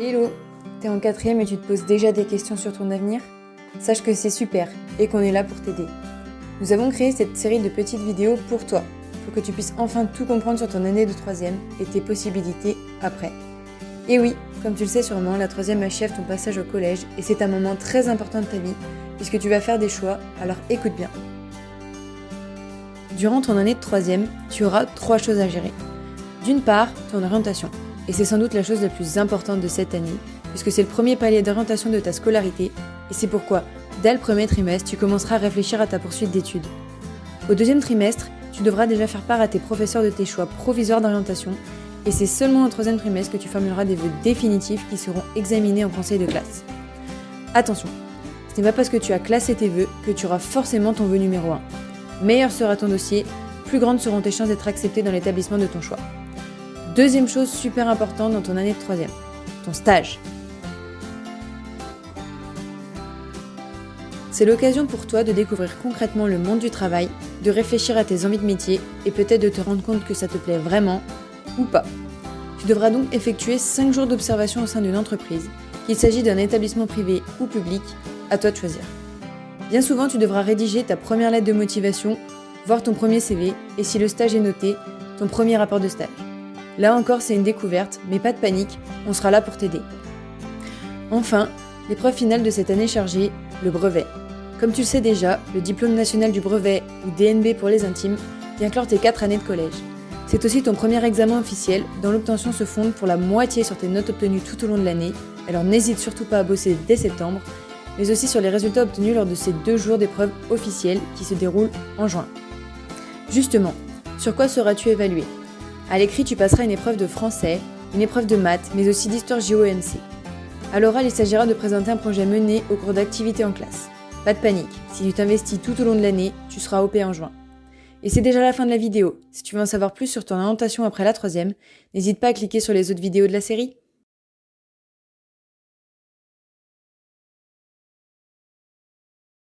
Hello T'es en quatrième et tu te poses déjà des questions sur ton avenir? Sache que c'est super et qu'on est là pour t'aider. Nous avons créé cette série de petites vidéos pour toi, pour que tu puisses enfin tout comprendre sur ton année de troisième et tes possibilités après. Et oui, comme tu le sais sûrement, la troisième achève ton passage au collège et c'est un moment très important de ta vie puisque tu vas faire des choix, alors écoute bien. Durant ton année de troisième, tu auras trois choses à gérer. D'une part, ton orientation. Et c'est sans doute la chose la plus importante de cette année, puisque c'est le premier palier d'orientation de ta scolarité, et c'est pourquoi, dès le premier trimestre, tu commenceras à réfléchir à ta poursuite d'études. Au deuxième trimestre, tu devras déjà faire part à tes professeurs de tes choix provisoires d'orientation, et c'est seulement au troisième trimestre que tu formuleras des vœux définitifs qui seront examinés en conseil de classe. Attention, ce n'est pas parce que tu as classé tes vœux que tu auras forcément ton vœu numéro 1. Meilleur sera ton dossier, plus grandes seront tes chances d'être accepté dans l'établissement de ton choix. Deuxième chose super importante dans ton année de troisième, ton stage. C'est l'occasion pour toi de découvrir concrètement le monde du travail, de réfléchir à tes envies de métier et peut-être de te rendre compte que ça te plaît vraiment ou pas. Tu devras donc effectuer 5 jours d'observation au sein d'une entreprise, qu'il s'agit d'un établissement privé ou public, à toi de choisir. Bien souvent, tu devras rédiger ta première lettre de motivation, voir ton premier CV et si le stage est noté, ton premier rapport de stage. Là encore, c'est une découverte, mais pas de panique, on sera là pour t'aider. Enfin, l'épreuve finale de cette année chargée, le brevet. Comme tu le sais déjà, le diplôme national du brevet, ou DNB pour les intimes, vient clore tes 4 années de collège. C'est aussi ton premier examen officiel, dont l'obtention se fonde pour la moitié sur tes notes obtenues tout au long de l'année, alors n'hésite surtout pas à bosser dès septembre, mais aussi sur les résultats obtenus lors de ces deux jours d'épreuve officielle qui se déroulent en juin. Justement, sur quoi seras-tu évalué? À l'écrit, tu passeras une épreuve de français, une épreuve de maths, mais aussi d'histoire géo-EMC. À l'oral, il s'agira de présenter un projet mené au cours d'activités en classe. Pas de panique, si tu t'investis tout au long de l'année, tu seras OP en juin. Et c'est déjà la fin de la vidéo. Si tu veux en savoir plus sur ton orientation après la troisième, n'hésite pas à cliquer sur les autres vidéos de la série.